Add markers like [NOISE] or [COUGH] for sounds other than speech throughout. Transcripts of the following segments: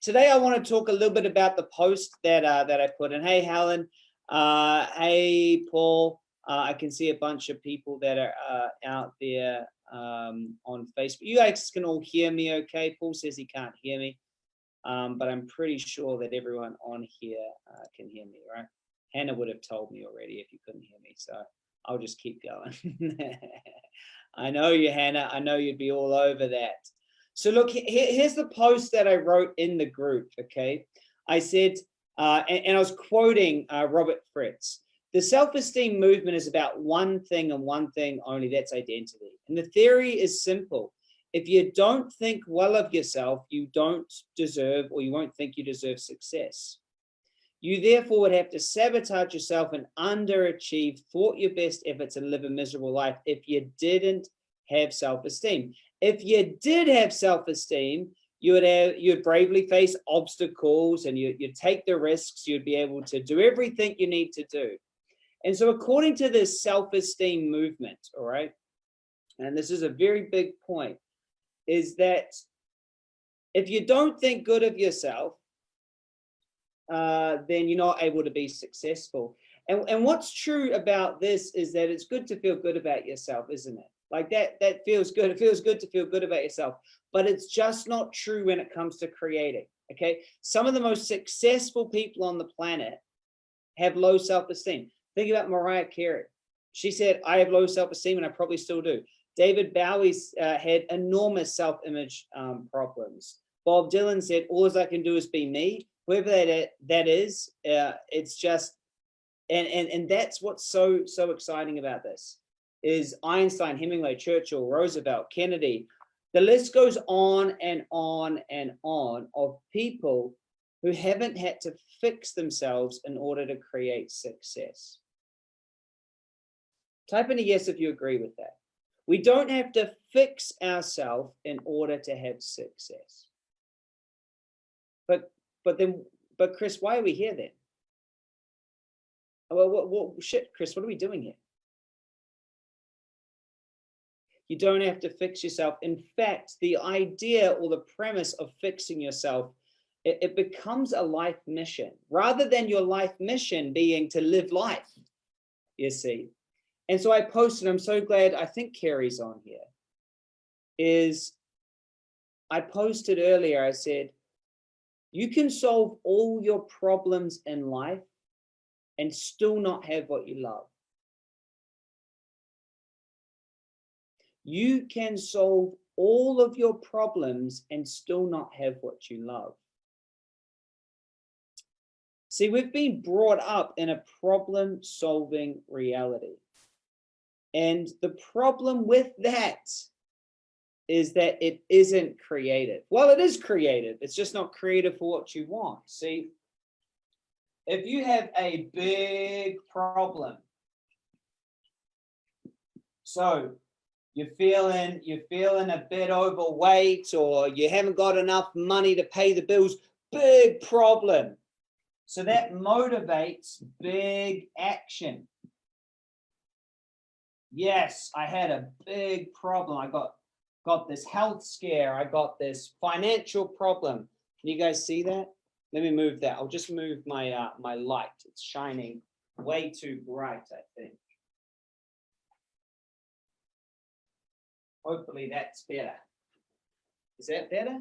today I want to talk a little bit about the post that uh, that I put in. Hey, Helen. Uh, hey, Paul. Uh, I can see a bunch of people that are uh, out there um, on Facebook. You guys can all hear me okay? Paul says he can't hear me, um, but I'm pretty sure that everyone on here uh, can hear me, right? Hannah would have told me already if you couldn't hear me, so I'll just keep going. [LAUGHS] I know you, Hannah. I know you'd be all over that. So look, here's the post that I wrote in the group, okay? I said, uh, and, and, I was quoting uh, Robert Fritz, the self-esteem movement is about one thing and one thing only, that's identity. And the theory is simple. If you don't think well of yourself, you don't deserve or you won't think you deserve success. You therefore would have to sabotage yourself and underachieve, thwart your best efforts and live a miserable life if you didn't have self-esteem. If you did have self-esteem, you would have you would bravely face obstacles and you, you'd take the risks, you'd be able to do everything you need to do. And so according to this self-esteem movement, all right, and this is a very big point, is that if you don't think good of yourself, uh, then you're not able to be successful. And, and what's true about this is that it's good to feel good about yourself, isn't it? Like that, that feels good. It feels good to feel good about yourself, but it's just not true when it comes to creating. Okay. Some of the most successful people on the planet have low self-esteem. Think about Mariah Carey. She said, I have low self-esteem and I probably still do. David Bowie's uh, had enormous self-image um, problems. Bob Dylan said, all I can do is be me. Whoever that, that is, uh, it's just, and, and, and that's what's so, so exciting about this is Einstein, Hemingway, Churchill, Roosevelt, Kennedy. The list goes on and on and on of people who haven't had to fix themselves in order to create success. Type in a yes if you agree with that. We don't have to fix ourselves in order to have success. But but then but Chris, why are we here then? Well, what, what shit, Chris, what are we doing here? You don't have to fix yourself. In fact, the idea or the premise of fixing yourself, it, it becomes a life mission rather than your life mission being to live life, you see. And so I posted, I'm so glad, I think Carrie's on here, is I posted earlier, I said, you can solve all your problems in life and still not have what you love. You can solve all of your problems and still not have what you love. See, we've been brought up in a problem solving reality. And the problem with that is that it isn't creative. Well, it is creative. It's just not creative for what you want. See, if you have a big problem, so you're feeling you're feeling a bit overweight or you haven't got enough money to pay the bills. Big problem. So that motivates big action. Yes i had a big problem. I got got this health scare. I got this financial problem. Can you guys see that? Let me move that. I'll just move my uh my light. It's shining way too bright i think Hopefully that's better. Is that better?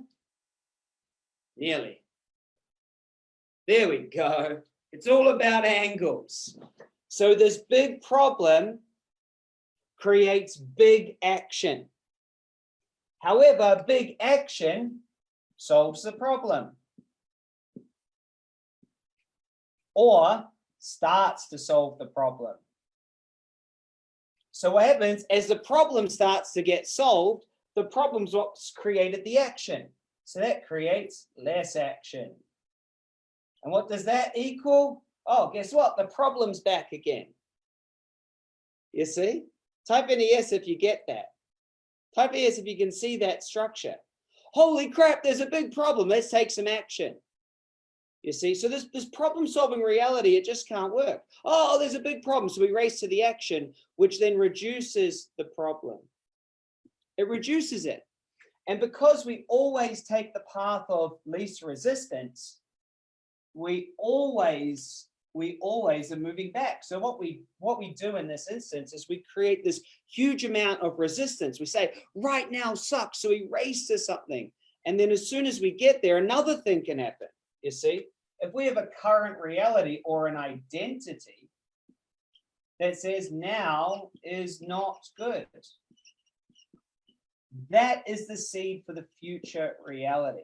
Nearly. There we go. It's all about angles. So this big problem creates big action. However, big action solves the problem. Or starts to solve the problem. So what happens as the problem starts to get solved, the problem's what's created the action. So that creates less action. And what does that equal? Oh, guess what? The problem's back again. You see? Type in a yes if you get that. Type yes if you can see that structure. Holy crap, there's a big problem. Let's take some action. You see, so this, this problem solving reality, it just can't work. Oh, there's a big problem. So we race to the action, which then reduces the problem. It reduces it. And because we always take the path of least resistance, we always we always are moving back. So what we what we do in this instance is we create this huge amount of resistance. We say right now sucks, so we race to something. And then as soon as we get there, another thing can happen. You see, if we have a current reality or an identity that says now is not good, that is the seed for the future reality.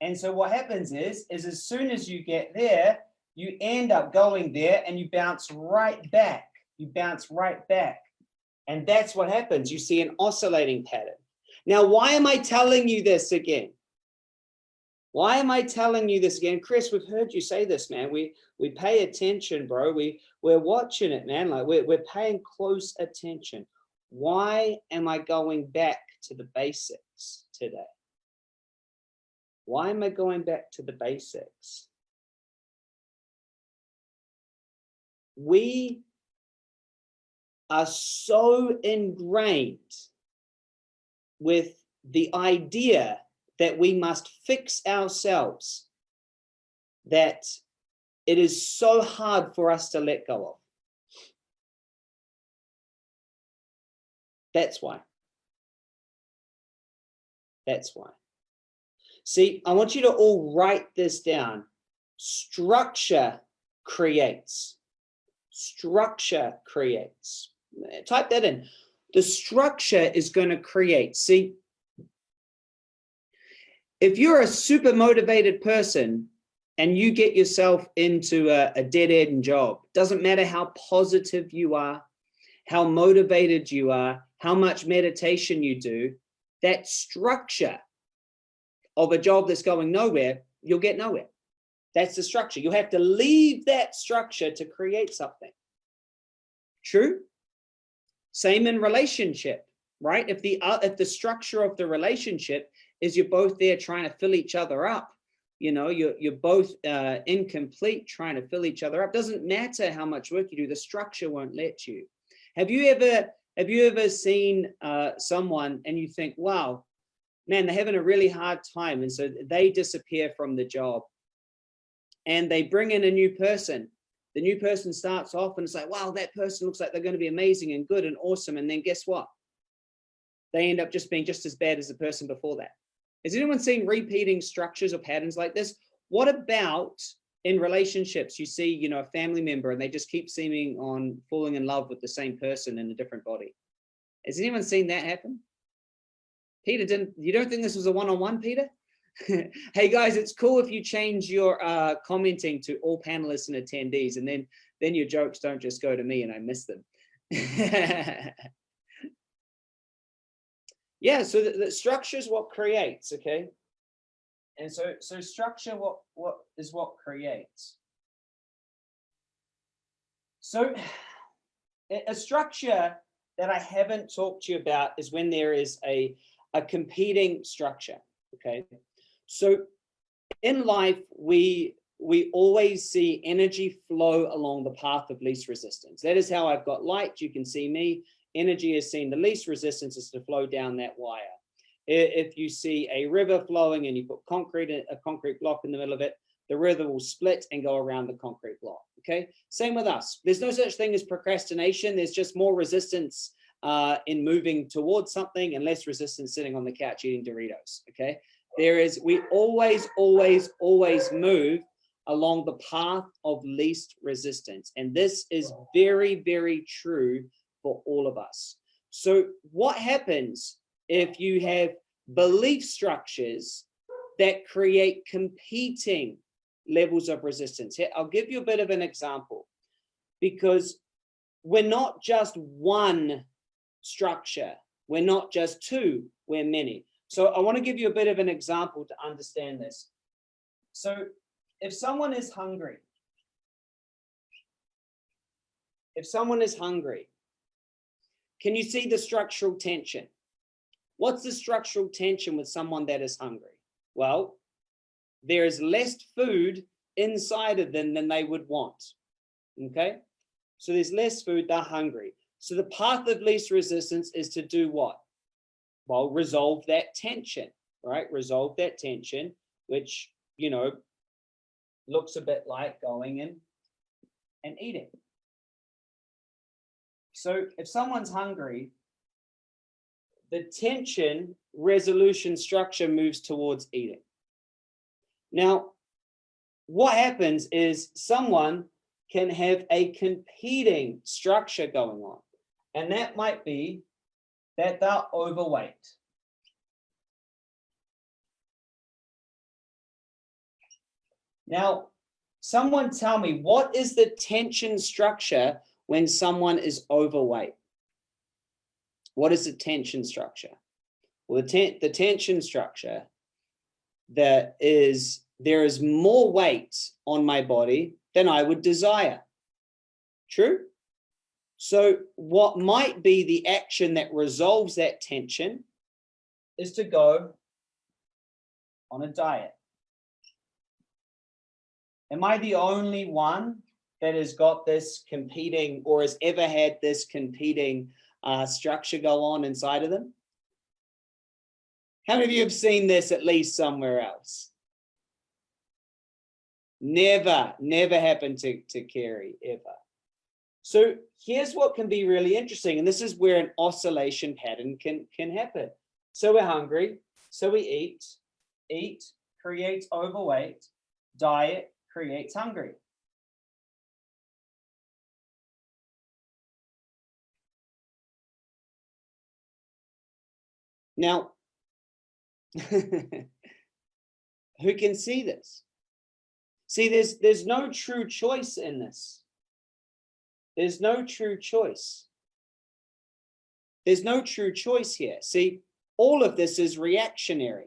And so what happens is, is as soon as you get there, you end up going there and you bounce right back. You bounce right back. And that's what happens. You see an oscillating pattern. Now, why am I telling you this again? Why am I telling you this again? Chris, we've heard you say this, man. We we pay attention, bro. We we're watching it, man. Like we're, we're paying close attention. Why am I going back to the basics today? Why am I going back to the basics? We are so ingrained with the idea that we must fix ourselves that it is so hard for us to let go of. That's why. That's why. See, I want you to all write this down. Structure creates. Structure creates. Type that in. The structure is going to create. See, if you're a super motivated person and you get yourself into a, a dead end job, doesn't matter how positive you are, how motivated you are, how much meditation you do, that structure of a job that's going nowhere, you'll get nowhere. That's the structure. You have to leave that structure to create something. True? Same in relationship, right? If the uh, if the structure of the relationship is you're both there trying to fill each other up, you know, you're you're both uh, incomplete trying to fill each other up. Doesn't matter how much work you do, the structure won't let you. Have you ever have you ever seen uh, someone and you think, wow, man, they're having a really hard time. And so they disappear from the job and they bring in a new person. The new person starts off and it's like, wow, that person looks like they're going to be amazing and good and awesome. And then guess what? They end up just being just as bad as the person before that. Has anyone seen repeating structures or patterns like this? What about in relationships? You see, you know, a family member and they just keep seeming on falling in love with the same person in a different body. Has anyone seen that happen? Peter, didn't you don't think this was a one-on-one, -on -one, Peter? [LAUGHS] hey guys, it's cool if you change your uh, commenting to all panelists and attendees, and then then your jokes don't just go to me and I miss them. [LAUGHS] yeah, so the, the structure is what creates, okay? And so so structure what what is what creates. So a structure that I haven't talked to you about is when there is a a competing structure. Okay, so in life, we we always see energy flow along the path of least resistance. That is how I've got light. You can see me. Energy is seen the least resistance is to flow down that wire. If you see a river flowing and you put concrete, a concrete block in the middle of it, the river will split and go around the concrete block. Okay, same with us. There's no such thing as procrastination. There's just more resistance uh, in moving towards something and less resistance sitting on the couch eating Doritos, okay? There is, we always, always, always move along the path of least resistance. And this is very, very true for all of us. So what happens if you have belief structures that create competing levels of resistance? Here, I'll give you a bit of an example because we're not just one structure. We're not just two, we're many. So I want to give you a bit of an example to understand this. So if someone is hungry, if someone is hungry, can you see the structural tension? What's the structural tension with someone that is hungry? Well, there is less food inside of them than they would want. Okay, so there's less food, they're hungry. So the path of least resistance is to do what? well, resolve that tension, right? Resolve that tension, which, you know, looks a bit like going in and eating. So if someone's hungry, the tension resolution structure moves towards eating. Now, what happens is someone can have a competing structure going on, and that might be that they're overweight. Now, someone tell me, what is the tension structure when someone is overweight? What is the tension structure? Well, the, ten the tension structure that is, there is more weight on my body than I would desire. True? So what might be the action that resolves that tension is to go on a diet. Am I the only one that has got this competing or has ever had this competing uh, structure go on inside of them? How many of you have seen this at least somewhere else? Never, never happened to, to Carrie, ever. So here's what can be really interesting. And this is where an oscillation pattern can, can happen. So we're hungry, so we eat, eat creates overweight, diet creates hungry. Now, [LAUGHS] who can see this? See, there's there's no true choice in this. There's no true choice. There's no true choice here. See, all of this is reactionary.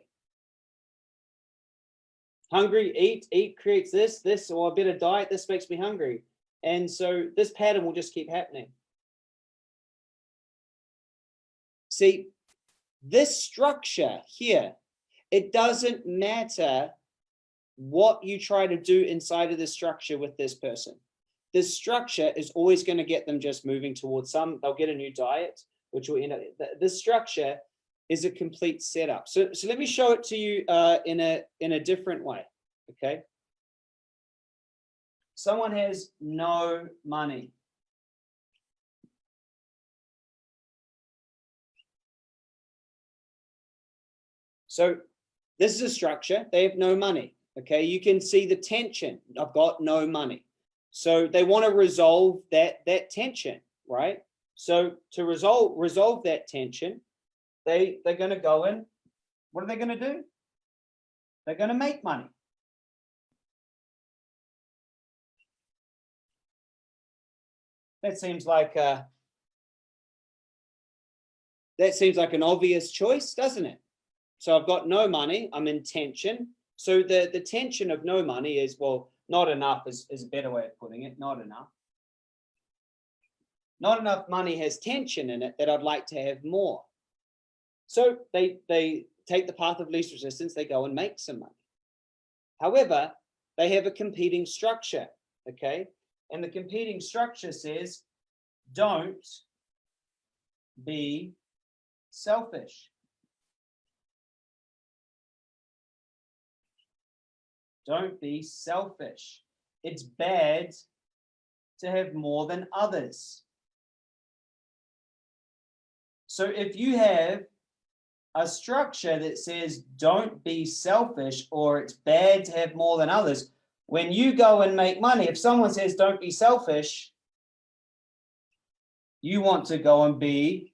Hungry, eat, eat creates this, this, or a better diet, this makes me hungry. And so this pattern will just keep happening. See, this structure here, it doesn't matter what you try to do inside of the structure with this person. This structure is always going to get them just moving towards some, they'll get a new diet, which will end up, this structure is a complete setup. So, so let me show it to you uh, in, a, in a different way, okay? Someone has no money. So this is a structure, they have no money, okay? You can see the tension, I've got no money. So they want to resolve that, that tension, right? So to resolve, resolve that tension, they, they're going to go in. What are they going to do? They're going to make money. That seems like a, that seems like an obvious choice, doesn't it? So I've got no money, I'm in tension. So the, the tension of no money is, well, not enough is, is a better way of putting it, not enough. Not enough money has tension in it that I'd like to have more. So they, they take the path of least resistance, they go and make some money. However, they have a competing structure, okay? And the competing structure says, don't be selfish. Don't be selfish. It's bad to have more than others. So if you have a structure that says don't be selfish or it's bad to have more than others, when you go and make money, if someone says don't be selfish, you want to go and be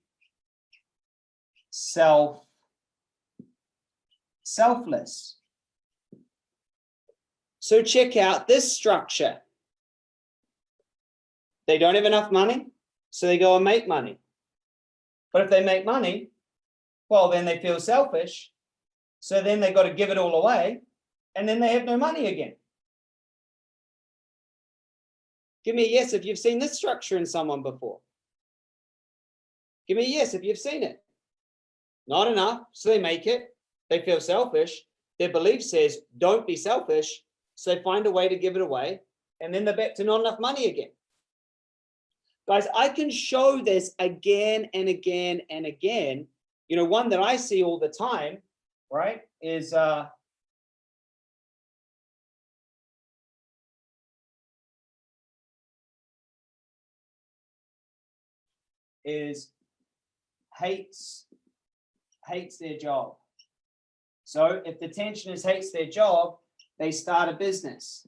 self selfless. So check out this structure. They don't have enough money, so they go and make money. But if they make money, well, then they feel selfish. So then they've got to give it all away and then they have no money again. Give me a yes if you've seen this structure in someone before. Give me a yes if you've seen it. Not enough, so they make it. They feel selfish. Their belief says, don't be selfish. So they find a way to give it away. And then they're back to not enough money again. Guys, I can show this again and again and again you know, one that I see all the time, right, is uh, is hates hates their job. So if the tensioners hates their job, they start a business.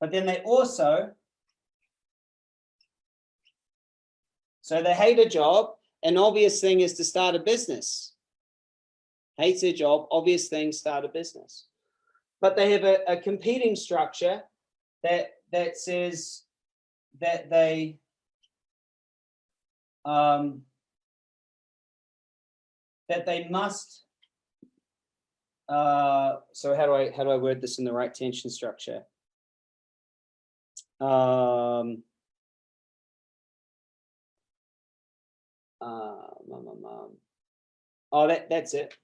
But then they also, so they hate a job, an obvious thing is to start a business. Hates their job, obvious thing, start a business. But they have a, a competing structure that that says that they um, that they must uh, so how do I how do I word this in the right tension structure? Um, mum, mum, mum. Oh, that that's it.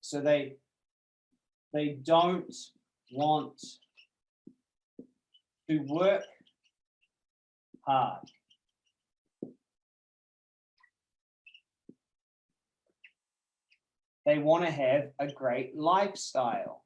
So they they don't want to work hard. They want to have a great lifestyle.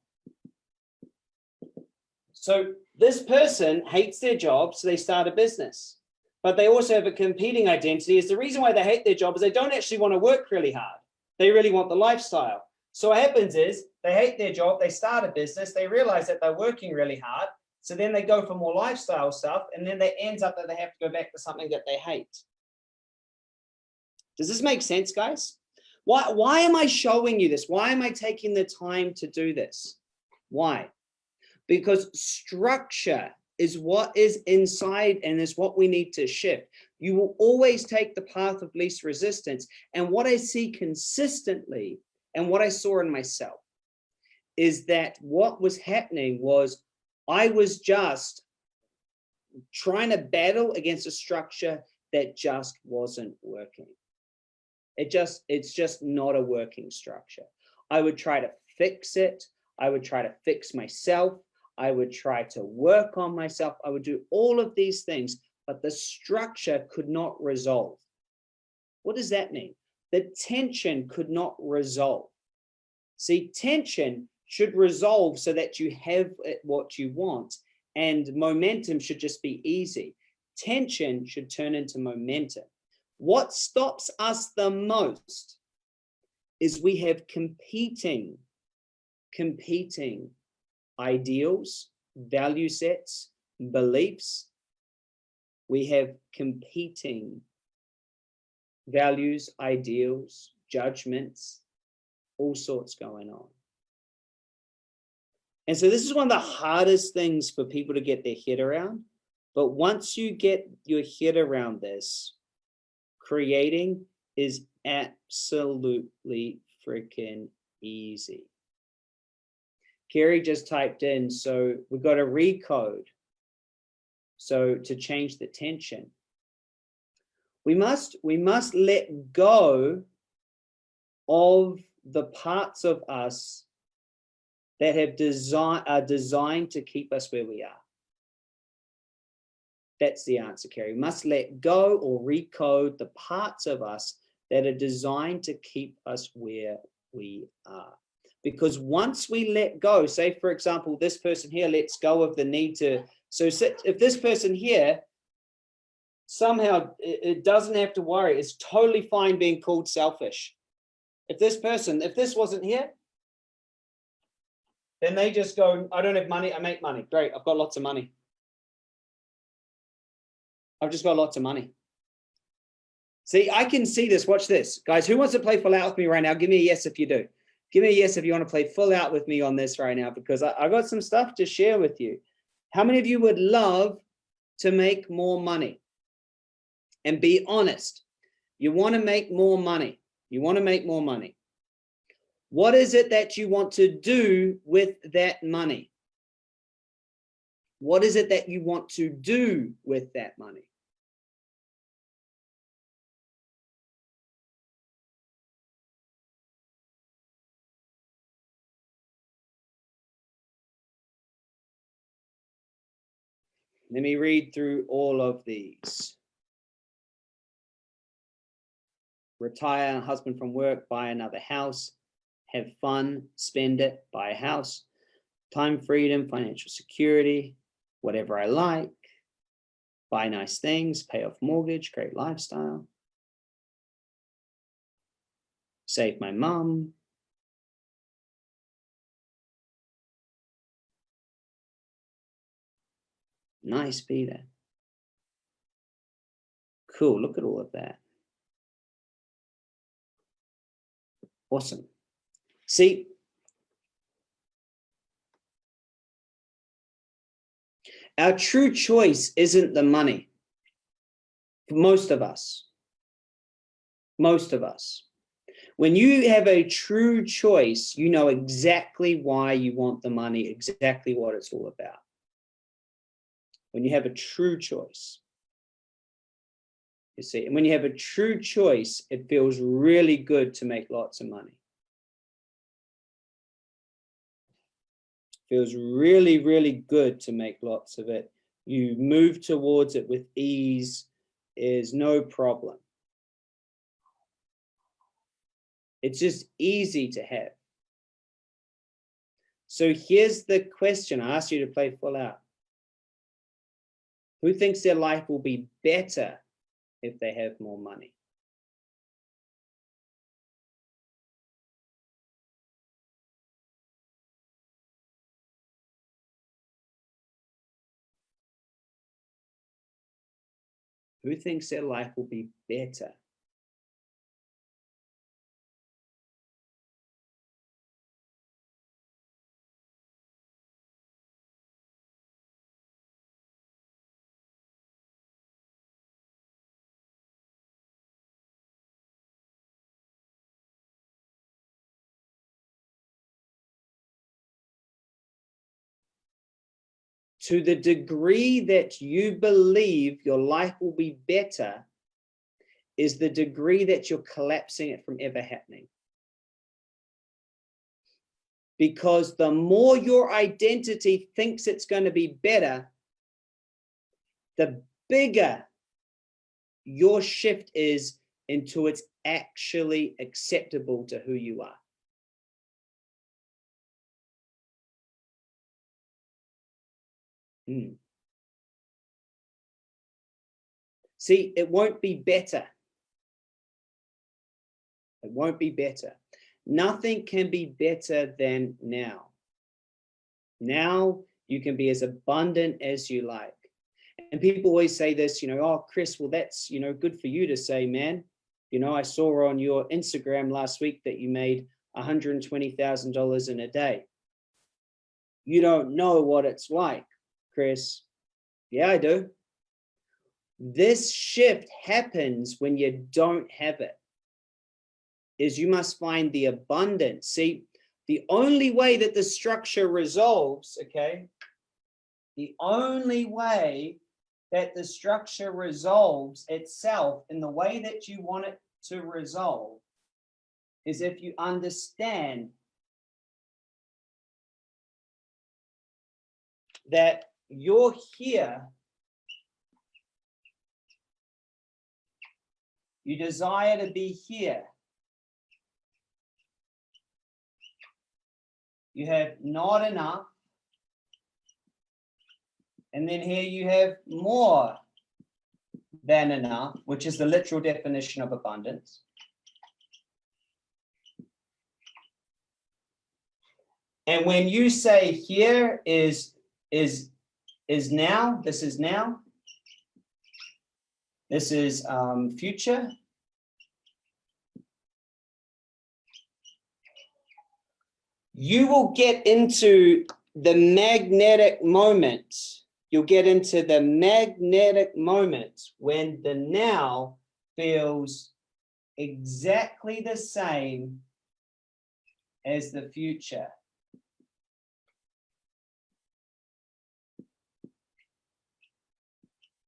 So this person hates their job, so they start a business. But they also have a competing identity. Is the reason why they hate their job is they don't actually want to work really hard. They really want the lifestyle. So what happens is they hate their job, they start a business, they realize that they're working really hard. So then they go for more lifestyle stuff, and then they ends up that they have to go back to something that they hate. Does this make sense, guys? Why, why am I showing you this? Why am I taking the time to do this? Why? Because structure is what is inside and is what we need to shift. You will always take the path of least resistance. And what I see consistently and what I saw in myself is that what was happening was I was just trying to battle against a structure that just wasn't working. It just, it's just not a working structure. I would try to fix it. I would try to fix myself. I would try to work on myself. I would do all of these things, but the structure could not resolve. What does that mean? The tension could not resolve. See, tension should resolve so that you have uh, what you want and momentum should just be easy. Tension should turn into momentum. What stops us the most is we have competing, competing ideals, value sets, beliefs. We have competing values, ideals, judgments, all sorts going on. And so this is one of the hardest things for people to get their head around. But once you get your head around this, creating is absolutely freaking easy. Kerry just typed in, so we've got to recode. So to change the tension, we must, we must let go of the parts of us that have design, are designed to keep us where we are. That's the answer, Kerry. We must let go or recode the parts of us that are designed to keep us where we are. Because once we let go, say, for example, this person here lets go of the need to, so if this person here somehow it doesn't have to worry, it's totally fine being called selfish. If this person, if this wasn't here, then they just go, I don't have money, I make money. Great, I've got lots of money. I've just got lots of money. See, I can see this. Watch this. Guys, who wants to play full out with me right now? Give me a yes if you do. Give me a yes if you want to play full out with me on this right now, because I, I've got some stuff to share with you. How many of you would love to make more money? And be honest. You want to make more money. You want to make more money. What is it that you want to do with that money? What is it that you want to do with that money? Let me read through all of these. Retire, husband from work, buy another house, have fun, spend it, buy a house, time freedom, financial security, whatever I like, buy nice things, pay off mortgage, great lifestyle, save my mom, Nice, Peter. Cool, look at all of that. Awesome. See, our true choice isn't the money. For most of us, most of us. When you have a true choice, you know exactly why you want the money, exactly what it's all about when you have a true choice. You see, and when you have a true choice, it feels really good to make lots of money. feels really, really good to make lots of it. You move towards it with ease is no problem. It's just easy to have. So here's the question. I asked you to play full out. Who thinks their life will be better if they have more money? Who thinks their life will be better to the degree that you believe your life will be better is the degree that you're collapsing it from ever happening. Because the more your identity thinks it's going to be better, the bigger your shift is into it's actually acceptable to who you are. Mm. See, it won't be better. It won't be better. Nothing can be better than now. Now you can be as abundant as you like. And people always say this, you know, oh, Chris, well, that's, you know, good for you to say, man. You know, I saw on your Instagram last week that you made $120,000 in a day. You don't know what it's like Chris? Yeah, I do. This shift happens when you don't have it. Is you must find the abundance. See, the only way that the structure resolves, okay, the only way that the structure resolves itself in the way that you want it to resolve is if you understand that you're here, you desire to be here. You have not enough. And then here you have more than enough, which is the literal definition of abundance. And when you say here is, is is now, this is now. This is um, future. You will get into the magnetic moment. You'll get into the magnetic moment when the now feels exactly the same as the future.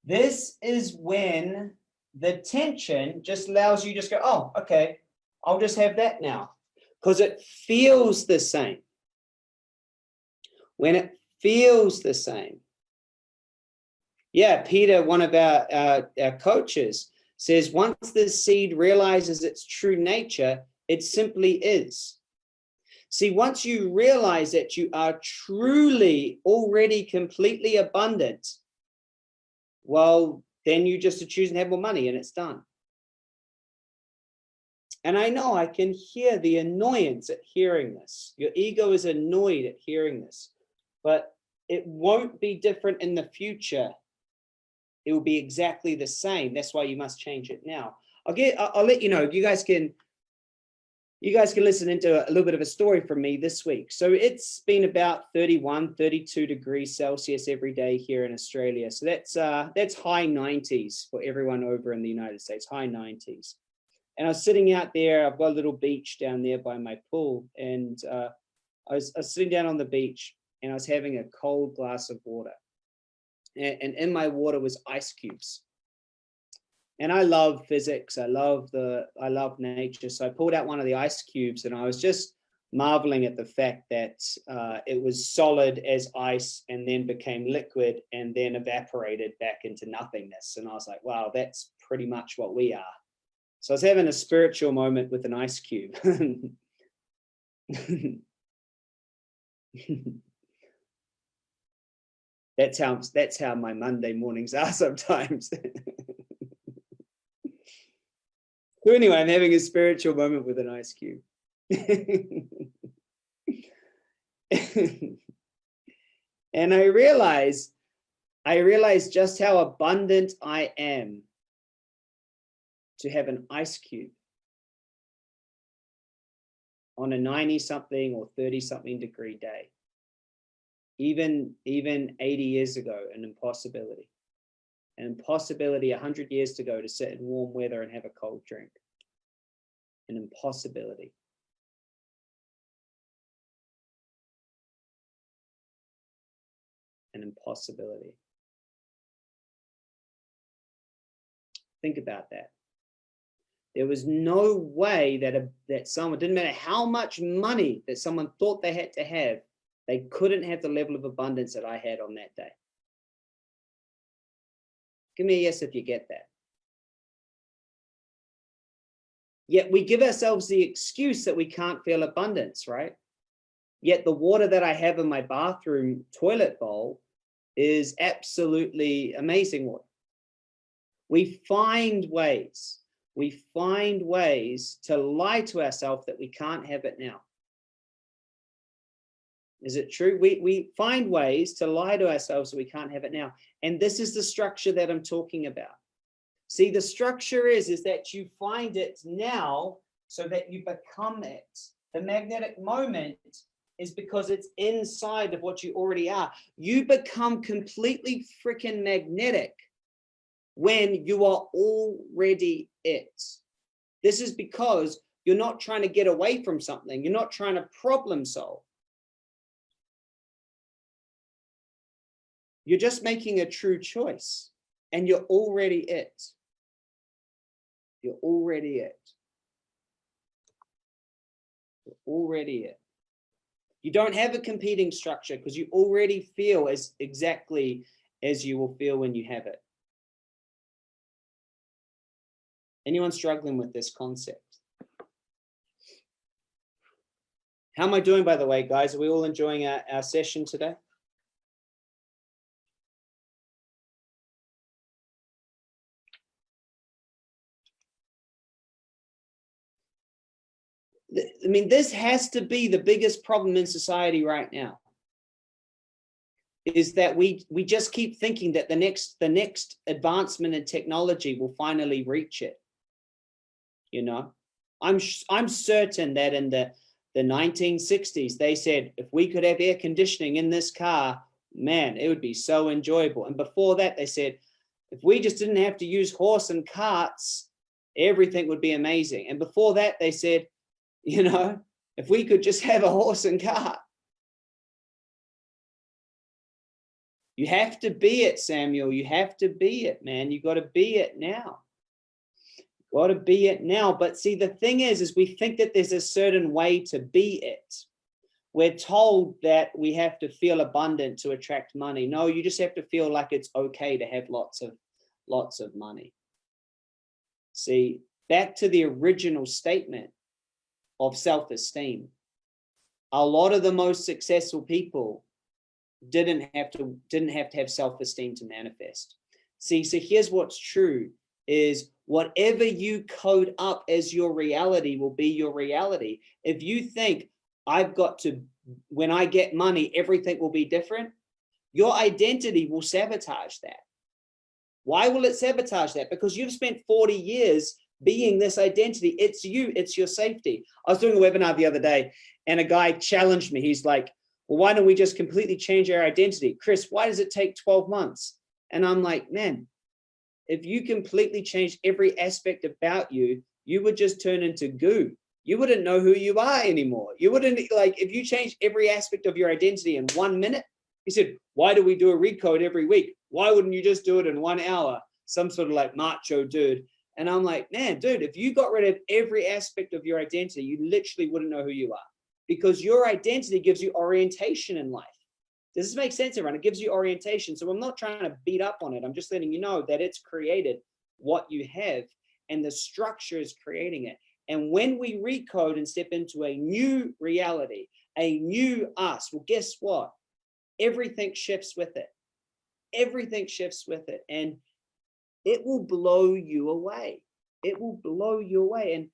This is when the tension just allows you just go, oh, okay, I'll just have that now because it feels the same. When it feels the same, Yeah, Peter, one of our, our, our coaches, says once the seed realizes its true nature, it simply is. See, once you realize that you are truly already completely abundant, well, then you just choose and have more money and it's done. And I know I can hear the annoyance at hearing this. Your ego is annoyed at hearing this, but it won't be different in the future. It will be exactly the same. That's why you must change it now. I'll get, I'll, I'll let you know, you guys can, you guys can listen into a little bit of a story from me this week. So it's been about 31, 32 degrees Celsius every day here in Australia. So that's, uh, that's high 90s for everyone over in the United States, high 90s. And I was sitting out there, I've got a little beach down there by my pool. And uh, I, was, I was sitting down on the beach and I was having a cold glass of water. And, and in my water was ice cubes. And I love physics. I love the, I love nature. So I pulled out one of the ice cubes and I was just marveling at the fact that uh, it was solid as ice and then became liquid and then evaporated back into nothingness. And I was like, wow, that's pretty much what we are. So I was having a spiritual moment with an ice cube. [LAUGHS] that's how that's how my Monday mornings are sometimes. [LAUGHS] so anyway, I'm having a spiritual moment with an ice cube. [LAUGHS] and I realize, I realize just how abundant I am to have an ice cube on a 90 something or 30 something degree day. Even, even 80 years ago, an impossibility. An impossibility 100 years ago to sit in warm weather and have a cold drink. An impossibility. An impossibility. Think about that. There was no way that, a, that someone, didn't matter how much money that someone thought they had to have, they couldn't have the level of abundance that I had on that day. Give me a yes if you get that. Yet we give ourselves the excuse that we can't feel abundance, right? Yet the water that I have in my bathroom toilet bowl is absolutely amazing water. We find ways we find ways to lie to ourselves that we can't have it now. Is it true? We, we find ways to lie to ourselves that we can't have it now. And this is the structure that I'm talking about. See, the structure is, is that you find it now so that you become it. The magnetic moment is because it's inside of what you already are. You become completely freaking magnetic when you are already it. This is because you're not trying to get away from something. You're not trying to problem solve. You're just making a true choice and you're already it. You're already it. You're already it. You don't have a competing structure because you already feel as exactly as you will feel when you have it. Anyone struggling with this concept? How am I doing, by the way, guys? Are we all enjoying our, our session today? I mean, this has to be the biggest problem in society right now. Is that we we just keep thinking that the next the next advancement in technology will finally reach it. You know i'm i'm certain that in the the 1960s they said if we could have air conditioning in this car man it would be so enjoyable. And before that they said if we just didn't have to use horse and carts everything would be amazing. And before that they said you know if we could just have a horse and cart you have to be it samuel you have to be it man you got to be it now got to be it now. But see, the thing is, is we think that there's a certain way to be it. we're told that we have to feel abundant to attract money. No, you just have to feel like it's okay to have lots of lots of money. See, back to the original statement of self-esteem. A lot of the most successful people didn't have to didn't have to have self-esteem to manifest. See, so here's what's true is whatever you code up as your reality will be your reality. If you think I've got to when I get money everything will be different, your identity will sabotage that. Why will it sabotage that? Because you've spent 40 years being this identity. It's you, it's your safety. I was doing a webinar the other day and a guy challenged me. He's like, well, why don't we just completely change our identity? Chris, why does it take 12 months? And I'm like, man, if you completely change every aspect about you, you would just turn into goo. You wouldn't know who you are anymore. You wouldn't like, if you change every aspect of your identity in one minute, he said, why do we do a recode every week? Why wouldn't you just do it in one hour? Some sort of like macho dude. And I'm like, man, dude, if you got rid of every aspect of your identity, you literally wouldn't know who you are because your identity gives you orientation in life. Does this make sense, everyone? It gives you orientation. So I'm not trying to beat up on it. I'm just letting you know that it's created what you have and the structure is creating it. And when we recode and step into a new reality, a new us, well, guess what? Everything shifts with it everything shifts with it and it will blow you away. It will blow you away. And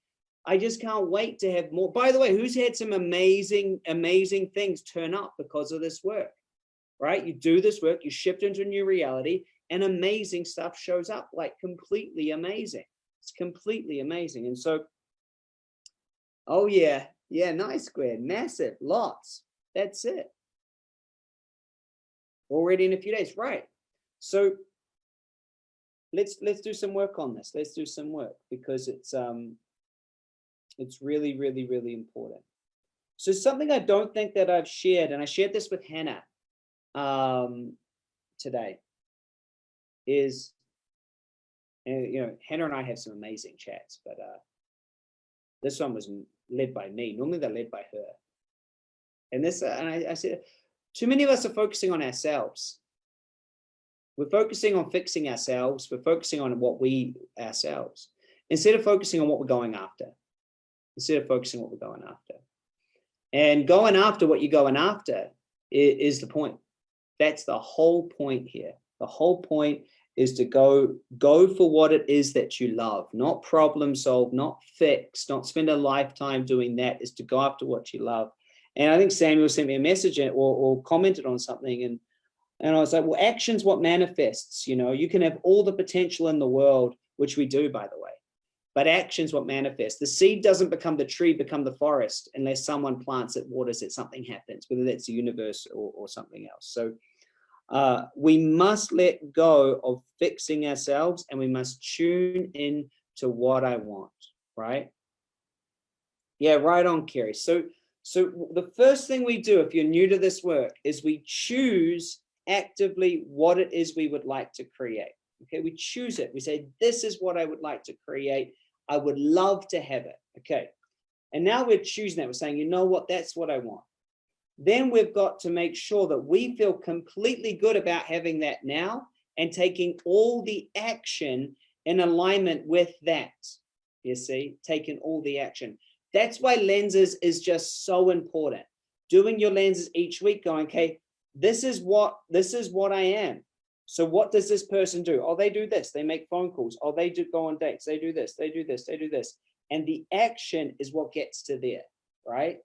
I just can't wait to have more. By the way, who's had some amazing, amazing things turn up because of this work, right? You do this work, you shift into a new reality and amazing stuff shows up like completely amazing. It's completely amazing. And so, oh yeah, yeah, nice square, massive, lots. That's it. Already in a few days, right? So let's let's do some work on this. Let's do some work because it's um it's really, really, really important. So something I don't think that I've shared, and I shared this with Hannah um, today, is, and, you know, Hannah and I have some amazing chats, but uh, this one was led by me. Normally they're led by her. And this, uh, and I, I said, too many of us are focusing on ourselves we're focusing on fixing ourselves. We're focusing on what we ourselves instead of focusing on what we're going after. Instead of focusing on what we're going after. And going after what you're going after is, is the point. That's the whole point here. The whole point is to go go for what it is that you love, not problem solve, not fix, not spend a lifetime doing that, is to go after what you love. And I think Samuel sent me a message eh, or, or commented on something and and I was like, well, action's what manifests, you know, you can have all the potential in the world, which we do, by the way, but action's what manifests. The seed doesn't become the tree, become the forest, unless someone plants it, waters it, something happens, whether that's the universe or, or something else. So uh, we must let go of fixing ourselves and we must tune in to what I want, right? Yeah, right on, Kerry. So, so the first thing we do, if you're new to this work, is we choose actively what it is we would like to create. Okay, we choose it. We say, this is what I would like to create. I would love to have it. Okay. And now we're choosing that. We're saying, you know what, that's what I want. Then we've got to make sure that we feel completely good about having that now and taking all the action in alignment with that. You see, taking all the action. That's why lenses is just so important. Doing your lenses each week going, okay, this is what this is what I am. So what does this person do? Oh, they do this. They make phone calls. Oh, they do go on dates. They do this. They do this. They do this. And the action is what gets to there, right?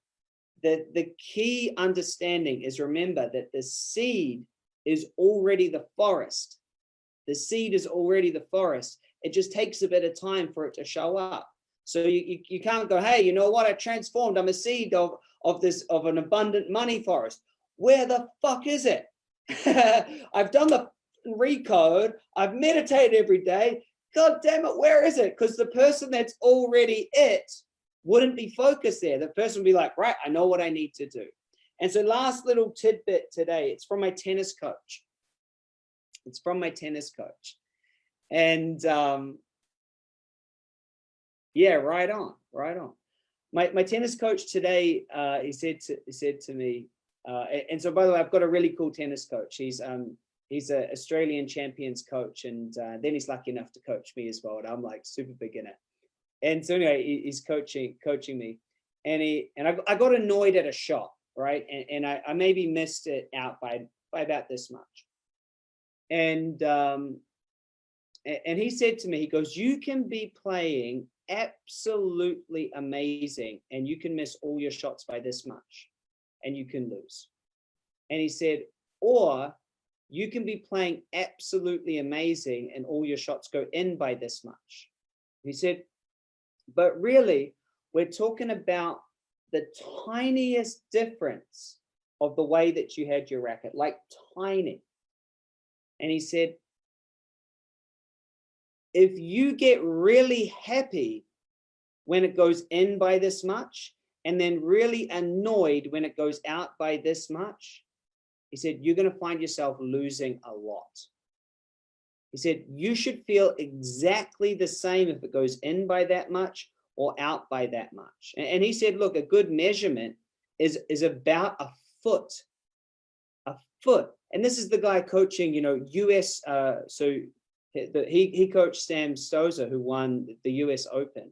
The, the key understanding is remember that the seed is already the forest. The seed is already the forest. It just takes a bit of time for it to show up. So you, you, you can't go, hey, you know what? I transformed. I'm a seed of, of this of an abundant money forest where the fuck is it? [LAUGHS] I've done the recode, I've meditated every day. God damn it, where is it? Because the person that's already it wouldn't be focused there. The person would be like, right, I know what I need to do. And so last little tidbit today, it's from my tennis coach. It's from my tennis coach. And um, yeah, right on, right on. my, my tennis coach today, uh, he said to, he said to me, uh, and so by the way, I've got a really cool tennis coach. He's um, he's an Australian champions coach, and uh, then he's lucky enough to coach me as well. And I'm like super beginner. And so anyway, he, he's coaching coaching me, and he and I, I got annoyed at a shot, right? And, and I, I maybe missed it out by by about this much. And um, and he said to me, he goes, you can be playing absolutely amazing and you can miss all your shots by this much and you can lose. And he said, or you can be playing absolutely amazing and all your shots go in by this much. He said, but really, we're talking about the tiniest difference of the way that you had your racket, like tiny. And he said, if you get really happy when it goes in by this much, and then really annoyed when it goes out by this much, he said, you're going to find yourself losing a lot. He said, you should feel exactly the same if it goes in by that much or out by that much. And, he said, look, a good measurement is, is about a foot, a foot. And this is the guy coaching, you know, US, uh, so he, he coached Sam Stosur, who won the US Open,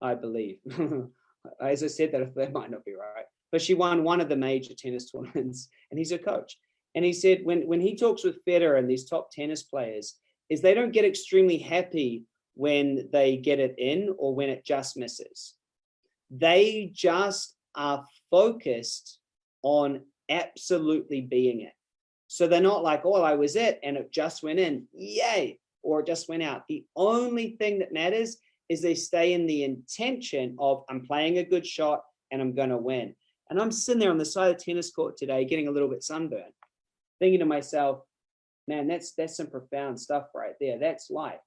I believe. [LAUGHS] as I said, that that might not be right, but she won one of the major tennis [LAUGHS] tournaments and he's a coach. And he said, when, when he talks with Federer and these top tennis players, is they don't get extremely happy when they get it in or when it just misses. They just are focused on absolutely being it. So they're not like, oh, I was it and it just went in, yay, or it just went out. The only thing that matters is they stay in the intention of I'm playing a good shot and I'm going to win. And I'm sitting there on the side of the tennis court today, getting a little bit sunburned, thinking to myself, man, that's that's some profound stuff right there. That's life.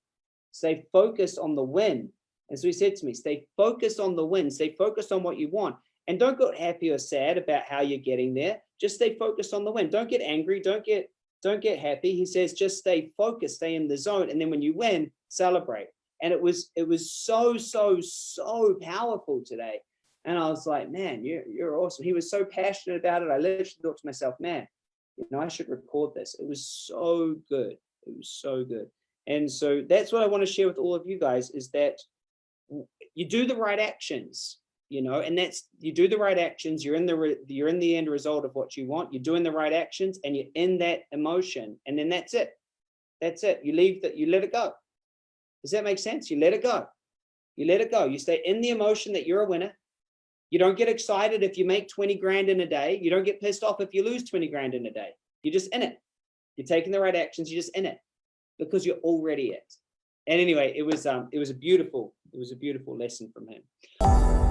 Stay focused on the win. And so he said to me, stay focused on the win. Stay focused on what you want. And don't get happy or sad about how you're getting there. Just stay focused on the win. Don't get angry. Don't get don't get happy. He says, just stay focused, stay in the zone. And then when you win, celebrate and it was it was so so so powerful today. And i was like man you're, you're awesome. He was so passionate about it. I literally thought to myself man you know i should record this. It was so good. It was so good. And so that's what i want to share with all of you guys is that you do the right actions you know and that's you do the right actions you're in the you're in the end result of what you want you're doing the right actions and you're in that emotion and then that's it. That's it. You leave that you let it go does that make sense? You let it go. You let it go. You stay in the emotion that you're a winner. You don't get excited if you make 20 grand in a day. You don't get pissed off if you lose 20 grand in a day. You're just in it. You're taking the right actions. You're just in it because you're already it. And anyway, it was um, it was a beautiful, it was a beautiful lesson from him.